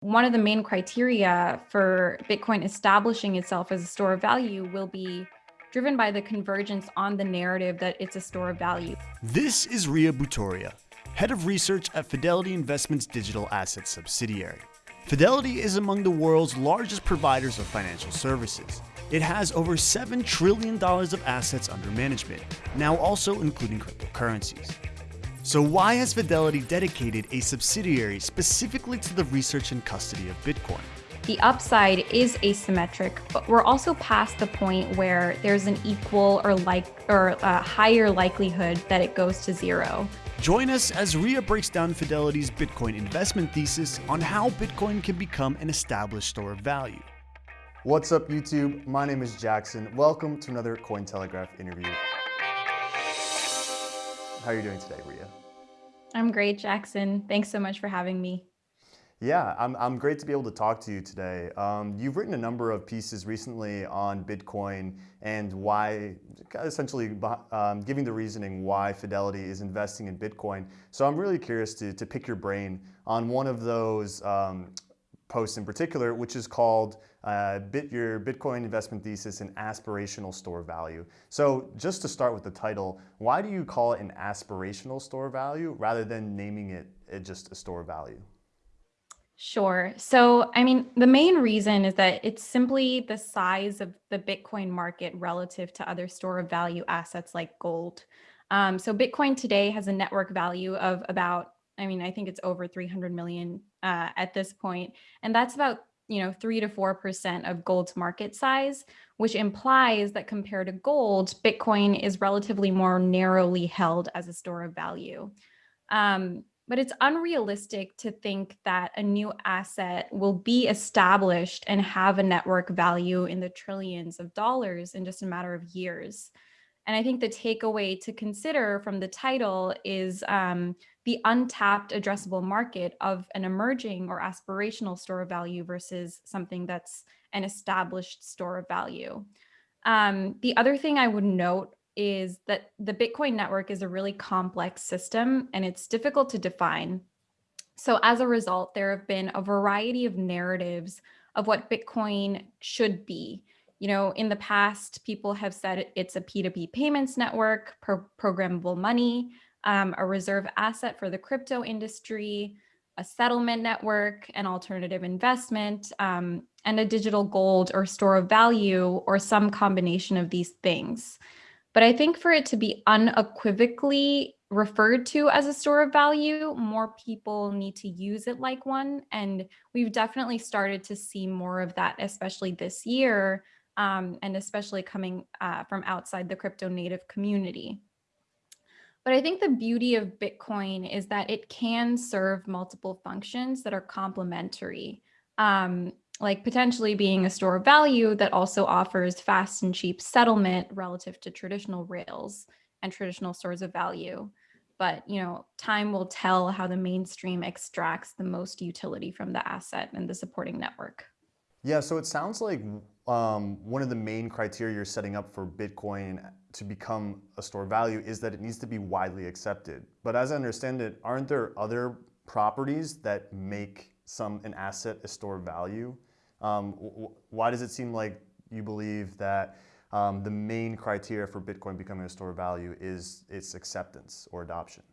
one of the main criteria for Bitcoin establishing itself as a store of value will be driven by the convergence on the narrative that it's a store of value. This is Ria Bhutoria, head of research at Fidelity Investments digital assets subsidiary. Fidelity is among the world's largest providers of financial services. It has over $7 trillion of assets under management, now also including cryptocurrencies. So why has Fidelity dedicated a subsidiary specifically to the research and custody of Bitcoin? The upside is asymmetric, but we're also past the point where there's an equal or like or a higher likelihood that it goes to zero. Join us as Ria breaks down Fidelity's Bitcoin investment thesis on how Bitcoin can become an established store of value. What's up YouTube? My name is Jackson. Welcome to another Cointelegraph interview. How are you doing today, Ria? I'm great, Jackson. Thanks so much for having me. Yeah, I'm, I'm great to be able to talk to you today. Um, you've written a number of pieces recently on Bitcoin and why, essentially um, giving the reasoning why Fidelity is investing in Bitcoin. So I'm really curious to, to pick your brain on one of those um, post in particular, which is called uh, Bit, Your Bitcoin Investment Thesis and Aspirational Store Value. So just to start with the title, why do you call it an aspirational store value rather than naming it, it just a store value? Sure. So, I mean, the main reason is that it's simply the size of the Bitcoin market relative to other store of value assets like gold. Um, so Bitcoin today has a network value of about I mean, I think it's over 300 million uh, at this point, and that's about you know three to four percent of gold's market size, which implies that compared to gold, Bitcoin is relatively more narrowly held as a store of value. Um, but it's unrealistic to think that a new asset will be established and have a network value in the trillions of dollars in just a matter of years. And I think the takeaway to consider from the title is um, the untapped addressable market of an emerging or aspirational store of value versus something that's an established store of value. Um, the other thing I would note is that the Bitcoin network is a really complex system and it's difficult to define. So as a result, there have been a variety of narratives of what Bitcoin should be you know, in the past, people have said it's a P2P payments network, pro programmable money, um, a reserve asset for the crypto industry, a settlement network, an alternative investment, um, and a digital gold or store of value or some combination of these things. But I think for it to be unequivocally referred to as a store of value, more people need to use it like one. And we've definitely started to see more of that, especially this year, um, and especially coming uh, from outside the crypto native community. But I think the beauty of Bitcoin is that it can serve multiple functions that are complementary, um, like potentially being a store of value that also offers fast and cheap settlement relative to traditional rails and traditional stores of value. But you know, time will tell how the mainstream extracts the most utility from the asset and the supporting network. Yeah, so it sounds like um, one of the main criteria you're setting up for Bitcoin to become a store of value is that it needs to be widely accepted. But as I understand it, aren't there other properties that make some an asset a store of value? Um, why does it seem like you believe that um, the main criteria for Bitcoin becoming a store of value is its acceptance or adoption?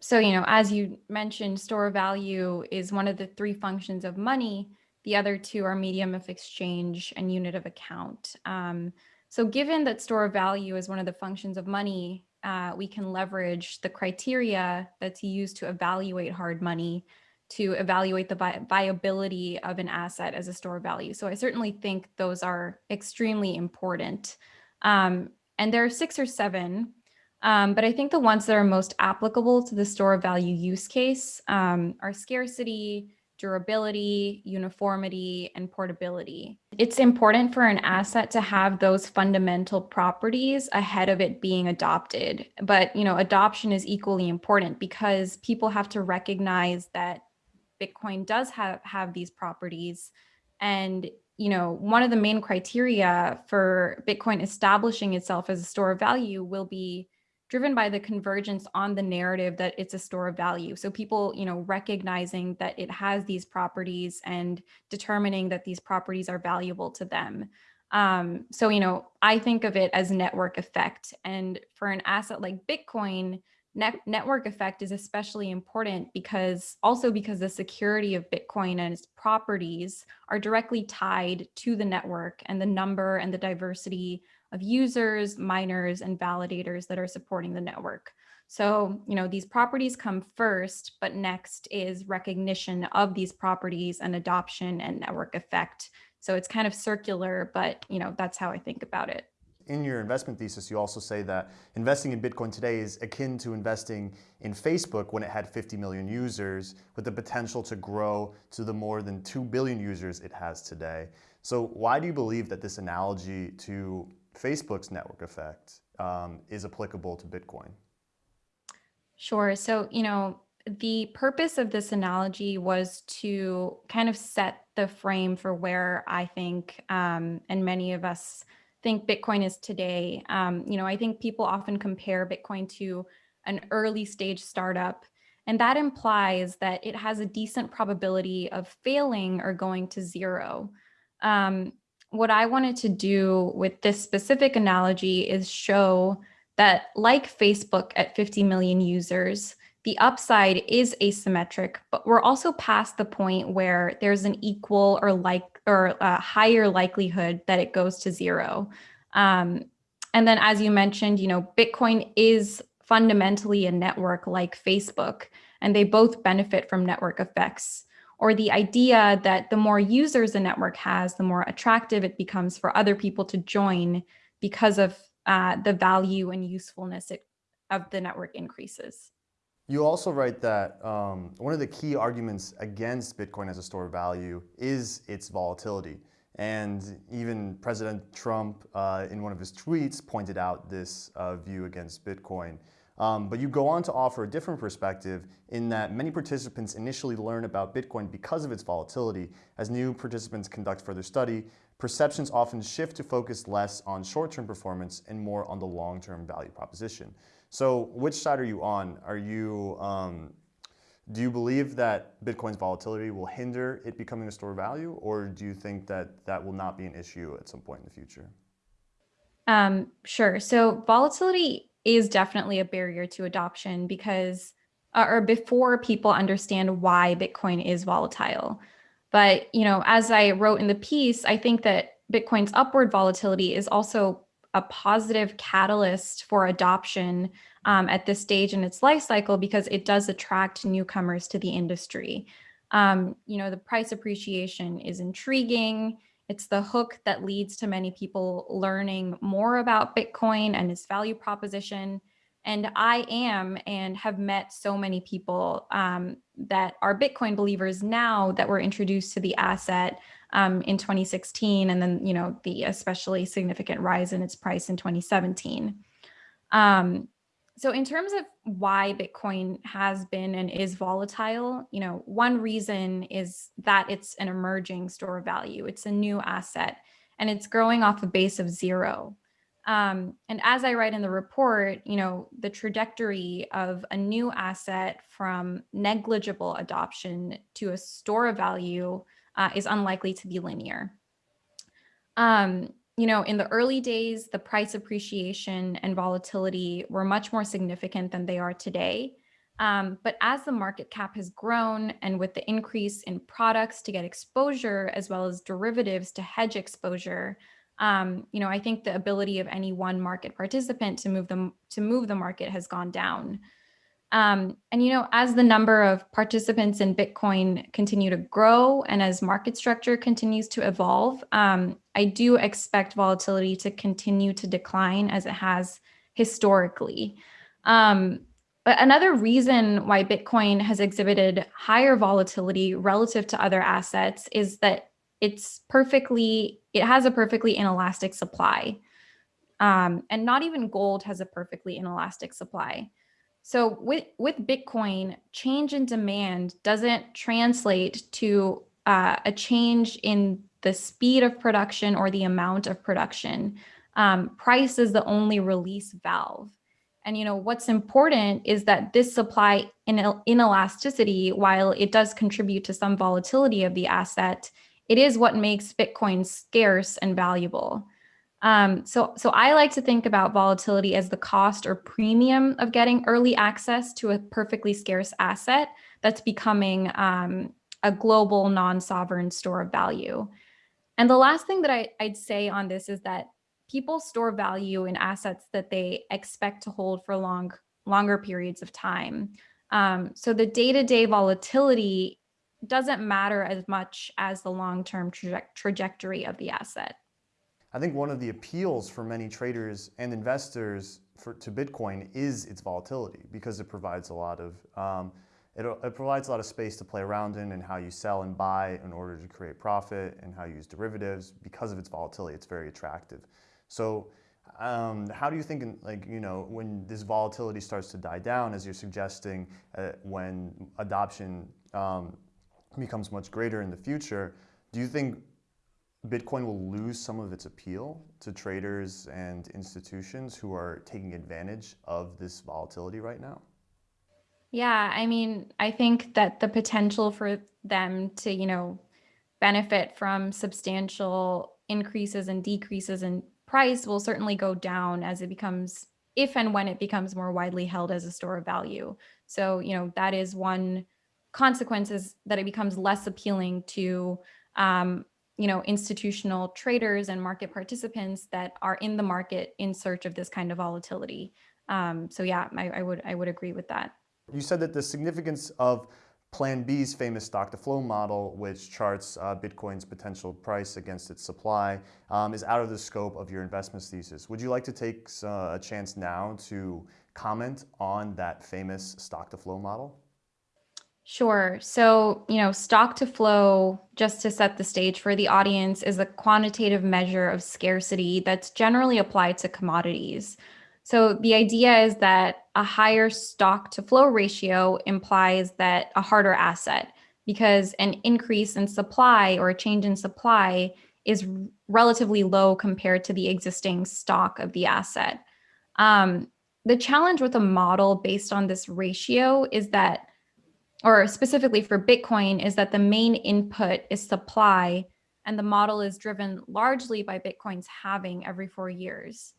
So, you know, as you mentioned, store of value is one of the three functions of money the other two are medium of exchange and unit of account. Um, so given that store of value is one of the functions of money, uh, we can leverage the criteria that's used to evaluate hard money to evaluate the vi viability of an asset as a store of value. So I certainly think those are extremely important. Um, and there are six or seven, um, but I think the ones that are most applicable to the store of value use case um, are scarcity, durability, uniformity, and portability. It's important for an asset to have those fundamental properties ahead of it being adopted. But, you know, adoption is equally important because people have to recognize that Bitcoin does have, have these properties. And, you know, one of the main criteria for Bitcoin establishing itself as a store of value will be driven by the convergence on the narrative that it's a store of value. So people, you know, recognizing that it has these properties and determining that these properties are valuable to them. Um, so, you know, I think of it as network effect. And for an asset like Bitcoin, net network effect is especially important because also because the security of Bitcoin and its properties are directly tied to the network and the number and the diversity of users, miners, and validators that are supporting the network. So, you know, these properties come first, but next is recognition of these properties and adoption and network effect. So it's kind of circular, but, you know, that's how I think about it. In your investment thesis, you also say that investing in Bitcoin today is akin to investing in Facebook when it had 50 million users with the potential to grow to the more than 2 billion users it has today. So why do you believe that this analogy to Facebook's network effect um, is applicable to Bitcoin? Sure. So, you know, the purpose of this analogy was to kind of set the frame for where I think, um, and many of us think Bitcoin is today. Um, you know, I think people often compare Bitcoin to an early stage startup, and that implies that it has a decent probability of failing or going to zero. Um, what I wanted to do with this specific analogy is show that like Facebook at 50 million users, the upside is asymmetric, but we're also past the point where there's an equal or like or a higher likelihood that it goes to zero. Um, and then as you mentioned, you know, Bitcoin is fundamentally a network like Facebook, and they both benefit from network effects or the idea that the more users a network has, the more attractive it becomes for other people to join because of uh, the value and usefulness it, of the network increases. You also write that um, one of the key arguments against Bitcoin as a store of value is its volatility. And even President Trump, uh, in one of his tweets, pointed out this uh, view against Bitcoin. Um, but you go on to offer a different perspective in that many participants initially learn about Bitcoin because of its volatility. As new participants conduct further study, perceptions often shift to focus less on short-term performance and more on the long-term value proposition. So which side are you on? Are you, um, do you believe that Bitcoin's volatility will hinder it becoming a store of value, or do you think that that will not be an issue at some point in the future? Um, sure. So volatility is definitely a barrier to adoption because uh, or before people understand why Bitcoin is volatile. But, you know, as I wrote in the piece, I think that Bitcoin's upward volatility is also a positive catalyst for adoption um, at this stage in its life cycle because it does attract newcomers to the industry. Um, you know, the price appreciation is intriguing. It's the hook that leads to many people learning more about Bitcoin and its value proposition. And I am and have met so many people um, that are Bitcoin believers now that were introduced to the asset um, in 2016, and then, you know, the especially significant rise in its price in 2017. Um, so in terms of why Bitcoin has been and is volatile, you know, one reason is that it's an emerging store of value. It's a new asset and it's growing off a base of zero. Um, and as I write in the report, you know, the trajectory of a new asset from negligible adoption to a store of value uh, is unlikely to be linear. Um, you know, in the early days, the price appreciation and volatility were much more significant than they are today. Um, but as the market cap has grown and with the increase in products to get exposure as well as derivatives to hedge exposure, um, you know, I think the ability of any one market participant to move them to move the market has gone down. Um, and, you know, as the number of participants in Bitcoin continue to grow and as market structure continues to evolve, um, I do expect volatility to continue to decline as it has historically. Um, but another reason why Bitcoin has exhibited higher volatility relative to other assets is that it's perfectly, it has a perfectly inelastic supply. Um, and not even gold has a perfectly inelastic supply. So with, with Bitcoin, change in demand doesn't translate to uh, a change in the speed of production or the amount of production. Um, price is the only release valve. And you know what's important is that this supply inelasticity, while it does contribute to some volatility of the asset, it is what makes Bitcoin scarce and valuable. Um, so, so I like to think about volatility as the cost or premium of getting early access to a perfectly scarce asset that's becoming um, a global non-sovereign store of value. And the last thing that I, I'd say on this is that people store value in assets that they expect to hold for long, longer periods of time. Um, so the day-to-day -day volatility doesn't matter as much as the long-term traje trajectory of the asset. I think one of the appeals for many traders and investors for, to Bitcoin is its volatility because it provides a lot of um, it, it, provides a lot of space to play around in and how you sell and buy in order to create profit and how you use derivatives because of its volatility. It's very attractive. So um, how do you think, like, you know, when this volatility starts to die down, as you're suggesting, uh, when adoption um, becomes much greater in the future, do you think Bitcoin will lose some of its appeal to traders and institutions who are taking advantage of this volatility right now? Yeah, I mean, I think that the potential for them to, you know, benefit from substantial increases and decreases in price will certainly go down as it becomes, if and when it becomes more widely held as a store of value. So, you know, that is one consequence is that it becomes less appealing to um, you know, institutional traders and market participants that are in the market in search of this kind of volatility. Um, so yeah, I, I, would I would agree with that. You said that the significance of Plan B's famous stock to flow model, which charts uh, Bitcoin's potential price against its supply, um, is out of the scope of your investment thesis. Would you like to take uh, a chance now to comment on that famous stock to flow model? Sure. So, you know, stock to flow, just to set the stage for the audience, is a quantitative measure of scarcity that's generally applied to commodities. So the idea is that a higher stock to flow ratio implies that a harder asset because an increase in supply or a change in supply is relatively low compared to the existing stock of the asset. Um, the challenge with a model based on this ratio is that or specifically for Bitcoin, is that the main input is supply, and the model is driven largely by Bitcoin's halving every four years.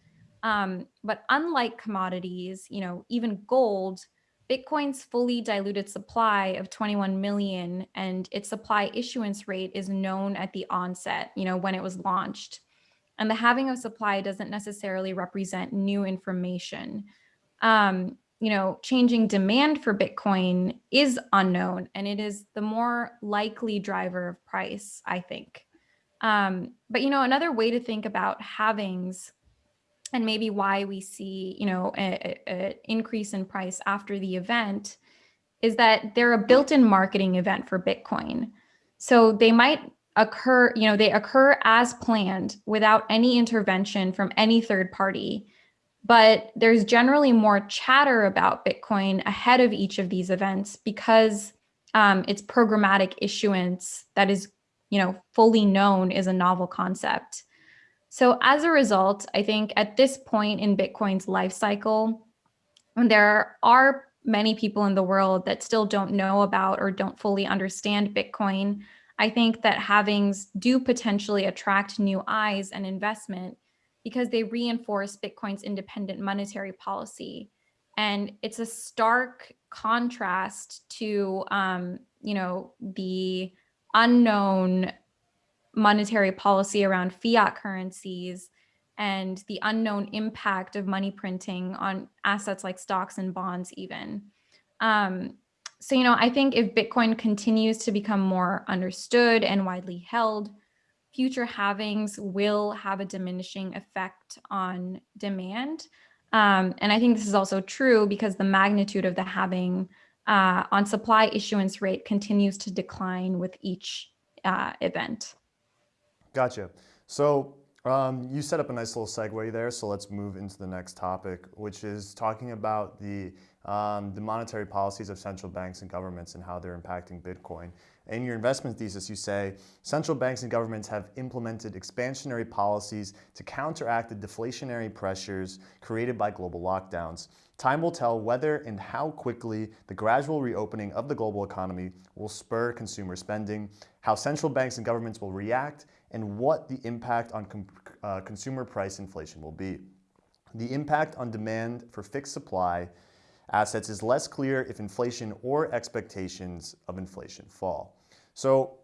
Um, but unlike commodities, you know, even gold, Bitcoin's fully diluted supply of 21 million and its supply issuance rate is known at the onset, you know, when it was launched. And the halving of supply doesn't necessarily represent new information. Um, you know, changing demand for Bitcoin is unknown and it is the more likely driver of price, I think. Um, but, you know, another way to think about halvings and maybe why we see, you know, an increase in price after the event is that they're a built-in marketing event for Bitcoin. So they might occur, you know, they occur as planned without any intervention from any third party but there's generally more chatter about Bitcoin ahead of each of these events because um, it's programmatic issuance that is, you know, fully known is a novel concept. So as a result, I think at this point in Bitcoin's life cycle, there are many people in the world that still don't know about or don't fully understand Bitcoin. I think that halvings do potentially attract new eyes and investment because they reinforce Bitcoin's independent monetary policy. And it's a stark contrast to, um, you know, the unknown monetary policy around fiat currencies and the unknown impact of money printing on assets like stocks and bonds even. Um, so, you know, I think if Bitcoin continues to become more understood and widely held, future halvings will have a diminishing effect on demand. Um, and I think this is also true because the magnitude of the halving uh, on supply issuance rate continues to decline with each uh, event. Gotcha. So um, you set up a nice little segue there, so let's move into the next topic, which is talking about the, um, the monetary policies of central banks and governments and how they're impacting Bitcoin. in your investment thesis, you say central banks and governments have implemented expansionary policies to counteract the deflationary pressures created by global lockdowns. Time will tell whether and how quickly the gradual reopening of the global economy will spur consumer spending, how central banks and governments will react, and what the impact on uh, consumer price inflation will be. The impact on demand for fixed supply assets is less clear if inflation or expectations of inflation fall. So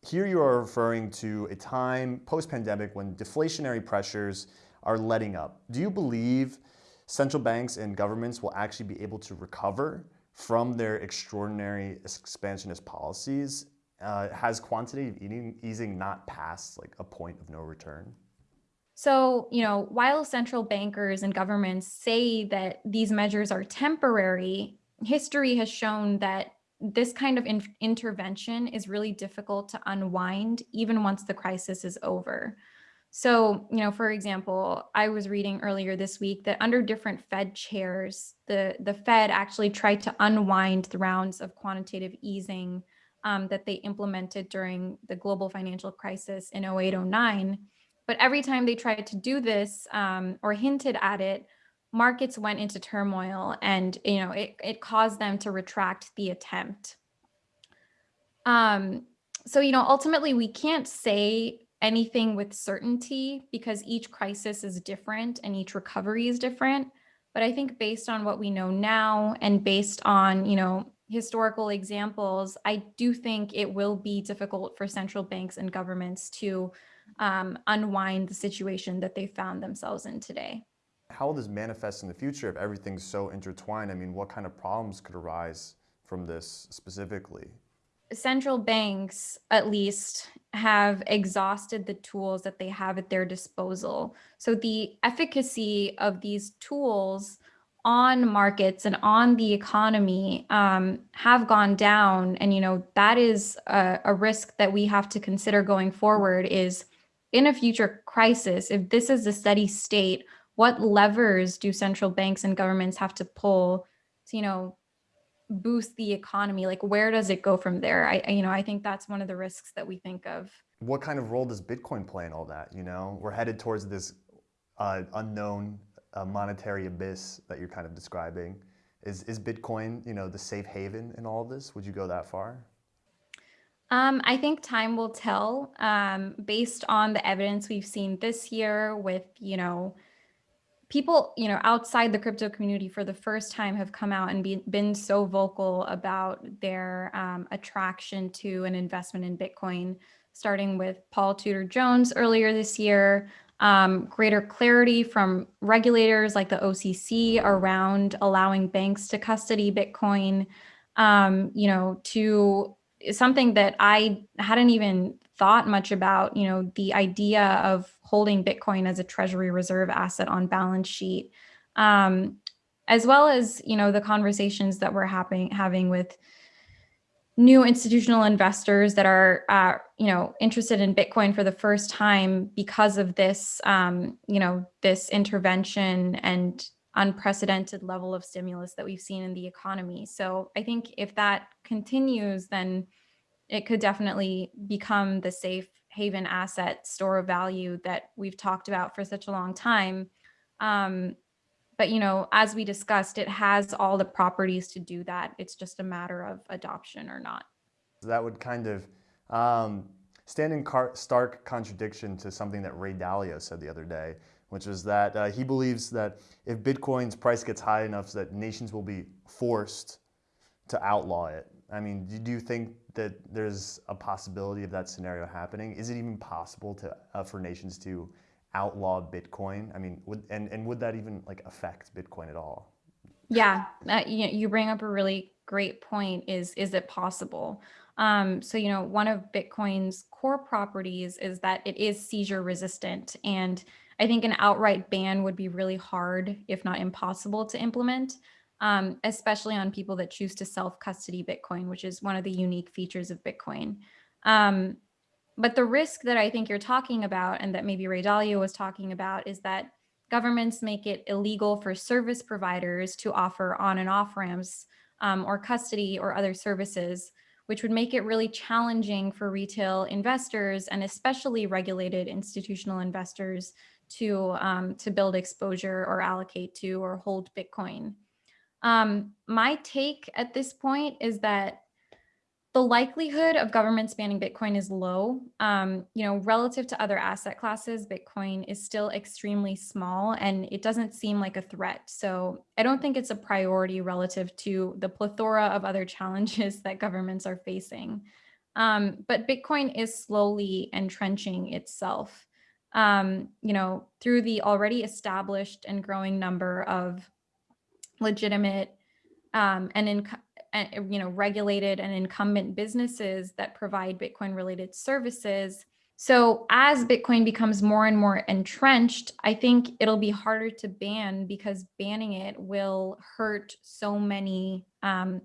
here you are referring to a time post-pandemic when deflationary pressures are letting up. Do you believe central banks and governments will actually be able to recover from their extraordinary expansionist policies? Uh, has quantitative easing not passed like a point of no return? So, you know, while central bankers and governments say that these measures are temporary, history has shown that this kind of in intervention is really difficult to unwind even once the crisis is over. So, you know, for example, I was reading earlier this week that under different Fed chairs, the, the Fed actually tried to unwind the rounds of quantitative easing um, that they implemented during the global financial crisis in 0809 but every time they tried to do this um, or hinted at it, markets went into turmoil and you know it, it caused them to retract the attempt. Um, so, you know, ultimately we can't say anything with certainty because each crisis is different and each recovery is different. But I think based on what we know now and based on, you know, historical examples, I do think it will be difficult for central banks and governments to um, unwind the situation that they found themselves in today. How will this manifest in the future if everything's so intertwined? I mean, what kind of problems could arise from this specifically? Central banks, at least, have exhausted the tools that they have at their disposal. So the efficacy of these tools on markets and on the economy um, have gone down. And, you know, that is a, a risk that we have to consider going forward is in a future crisis, if this is a steady state, what levers do central banks and governments have to pull to, you know, boost the economy? Like, where does it go from there? I, you know, I think that's one of the risks that we think of. What kind of role does Bitcoin play in all that? You know, we're headed towards this uh, unknown uh, monetary abyss that you're kind of describing. Is, is Bitcoin, you know, the safe haven in all of this? Would you go that far? Um, I think time will tell um, based on the evidence we've seen this year with, you know, people, you know, outside the crypto community for the first time have come out and be, been so vocal about their um, attraction to an investment in Bitcoin, starting with Paul Tudor Jones earlier this year, um, greater clarity from regulators like the OCC around allowing banks to custody Bitcoin, um, you know, to something that I hadn't even thought much about, you know, the idea of holding Bitcoin as a treasury reserve asset on balance sheet, um, as well as, you know, the conversations that we're having, having with new institutional investors that are, uh, you know, interested in Bitcoin for the first time because of this, um, you know, this intervention and unprecedented level of stimulus that we've seen in the economy. So I think if that continues, then it could definitely become the safe haven asset store of value that we've talked about for such a long time. Um, but you know, as we discussed, it has all the properties to do that. It's just a matter of adoption or not. That would kind of um, stand in stark contradiction to something that Ray Dalio said the other day, which was that uh, he believes that if Bitcoin's price gets high enough that nations will be forced to outlaw it. I mean, do you think that there's a possibility of that scenario happening? Is it even possible to uh, for nations to outlaw Bitcoin? I mean, would, and, and would that even like affect Bitcoin at all? Yeah, uh, you, you bring up a really great point is, is it possible? Um, so, you know, one of Bitcoin's core properties is that it is seizure resistant. And I think an outright ban would be really hard, if not impossible to implement, um, especially on people that choose to self-custody Bitcoin, which is one of the unique features of Bitcoin. Um, but the risk that I think you're talking about and that maybe Ray Dalio was talking about is that governments make it illegal for service providers to offer on and off ramps um, or custody or other services which would make it really challenging for retail investors and especially regulated institutional investors to, um, to build exposure or allocate to or hold Bitcoin. Um, my take at this point is that the likelihood of governments banning Bitcoin is low. Um, you know, relative to other asset classes, Bitcoin is still extremely small and it doesn't seem like a threat. So I don't think it's a priority relative to the plethora of other challenges that governments are facing. Um, but Bitcoin is slowly entrenching itself, um, you know, through the already established and growing number of legitimate um, and in, you know, regulated and incumbent businesses that provide Bitcoin related services. So as Bitcoin becomes more and more entrenched, I think it'll be harder to ban because banning it will hurt so many um,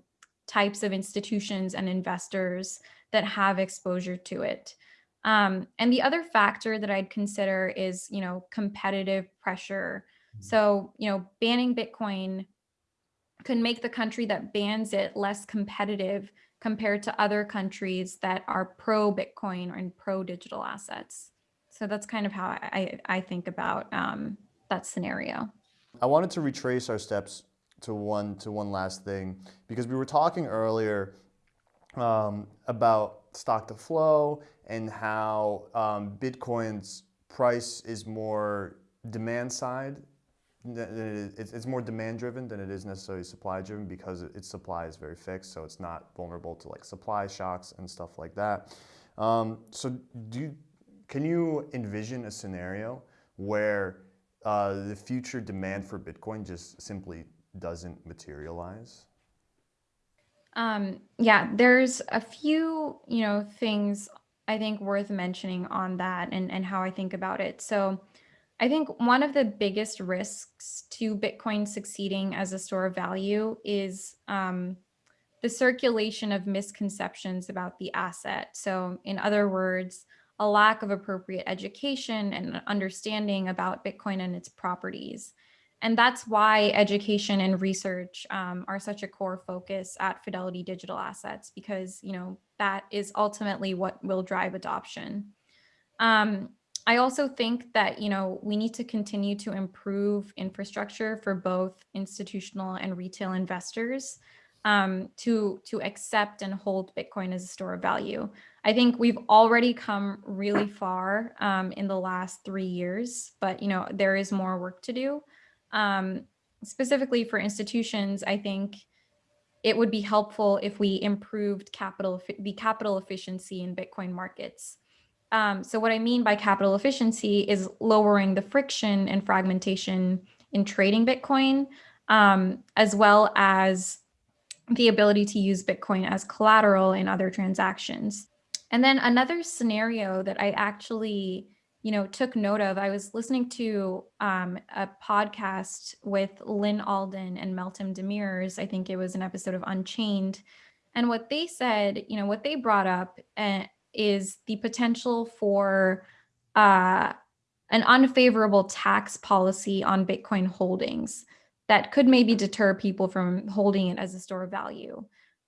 types of institutions and investors that have exposure to it. Um, and the other factor that I'd consider is, you know, competitive pressure. Mm-hmm. So, you know, banning Bitcoin can make the country that bans it less competitive compared to other countries that are pro Bitcoin and pro digital assets. So that's kind of how I, I think about um, that scenario. I wanted to retrace our steps to one to one last thing because we were talking earlier um, about stock to flow and how um, Bitcoin's price is more demand side it's more demand driven than it is necessarily supply driven because its supply is very fixed, so it's not vulnerable to like supply shocks and stuff like that. Um, so do you, can you envision a scenario where uh, the future demand for Bitcoin just simply doesn't materialize? Um, yeah, there's a few, you know, things I think worth mentioning on that and, and how I think about it. So I think one of the biggest risks to Bitcoin succeeding as a store of value is um, the circulation of misconceptions about the asset. So in other words, a lack of appropriate education and understanding about Bitcoin and its properties. And that's why education and research um, are such a core focus at Fidelity Digital Assets, because you know that is ultimately what will drive adoption. Um, I also think that, you know, we need to continue to improve infrastructure for both institutional and retail investors um, to, to accept and hold Bitcoin as a store of value. I think we've already come really far um, in the last three years, but, you know, there is more work to do. Um, specifically for institutions, I think it would be helpful if we improved capital, the capital efficiency in Bitcoin markets. Um, so what I mean by capital efficiency is lowering the friction and fragmentation in trading Bitcoin, um, as well as the ability to use Bitcoin as collateral in other transactions. And then another scenario that I actually, you know, took note of, I was listening to um, a podcast with Lyn Alden and Meltem Demirors. I think it was an episode of Unchained. And what they said, you know, what they brought up, and is the potential for uh, an unfavorable tax policy on Bitcoin holdings that could maybe deter people from holding it as a store of value.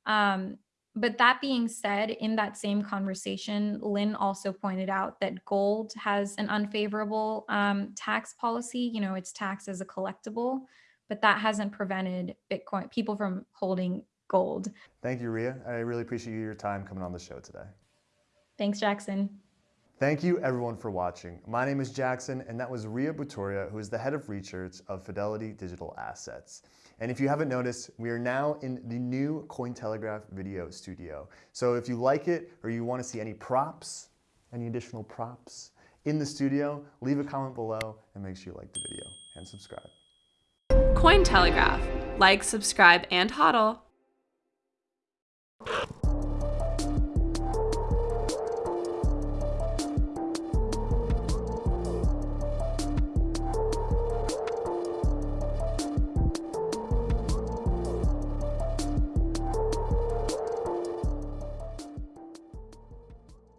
Um, but that being said, in that same conversation, Lyn also pointed out that gold has an unfavorable um, tax policy. You know, it's taxed as a collectible, but that hasn't prevented Bitcoin people from holding gold. Thank you, Ria. I really appreciate your time coming on the show today. Thanks, Jackson. Thank you everyone for watching. My name is Jackson and that was Ria Bhutoria who is the head of research of Fidelity Digital Assets. And if you haven't noticed, we are now in the new Cointelegraph video studio. So if you like it or you want to see any props, any additional props in the studio, leave a comment below and make sure you like the video and subscribe. Cointelegraph. Like, subscribe, and hodl.